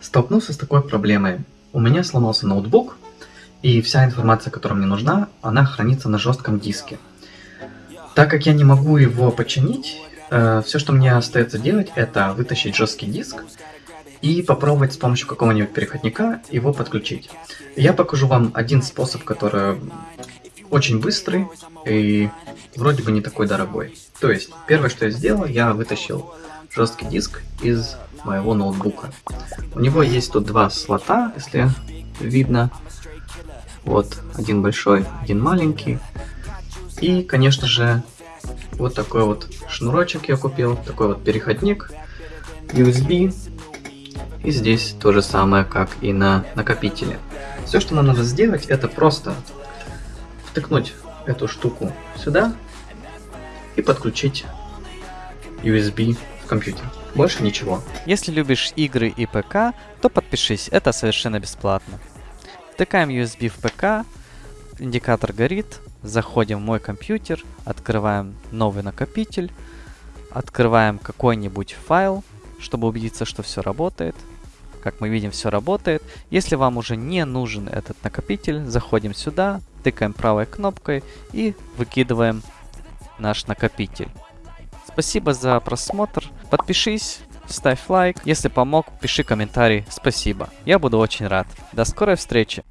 Столкнулся с такой проблемой. У меня сломался ноутбук, и вся информация, которая мне нужна, она хранится на жестком диске. Так как я не могу его починить, э, все, что мне остается делать, это вытащить жесткий диск и попробовать с помощью какого-нибудь переходника его подключить. Я покажу вам один способ, который очень быстрый и вроде бы не такой дорогой. То есть, первое, что я сделал, я вытащил жесткий диск из моего ноутбука. У него есть тут два слота, если видно. Вот, один большой, один маленький. И, конечно же, вот такой вот шнурочек я купил, такой вот переходник USB. И здесь то же самое, как и на накопителе. Все, что нам надо сделать, это просто втыкнуть эту штуку сюда и подключить USB в компьютер. Больше ничего. Если любишь игры и ПК, то подпишись, это совершенно бесплатно. Втыкаем USB в ПК, индикатор горит, заходим в мой компьютер, открываем новый накопитель, открываем какой-нибудь файл, чтобы убедиться, что все работает. Как мы видим, все работает. Если вам уже не нужен этот накопитель, заходим сюда, тыкаем правой кнопкой и выкидываем наш накопитель. Спасибо за просмотр. Подпишись, ставь лайк. Если помог, пиши комментарий. Спасибо. Я буду очень рад. До скорой встречи.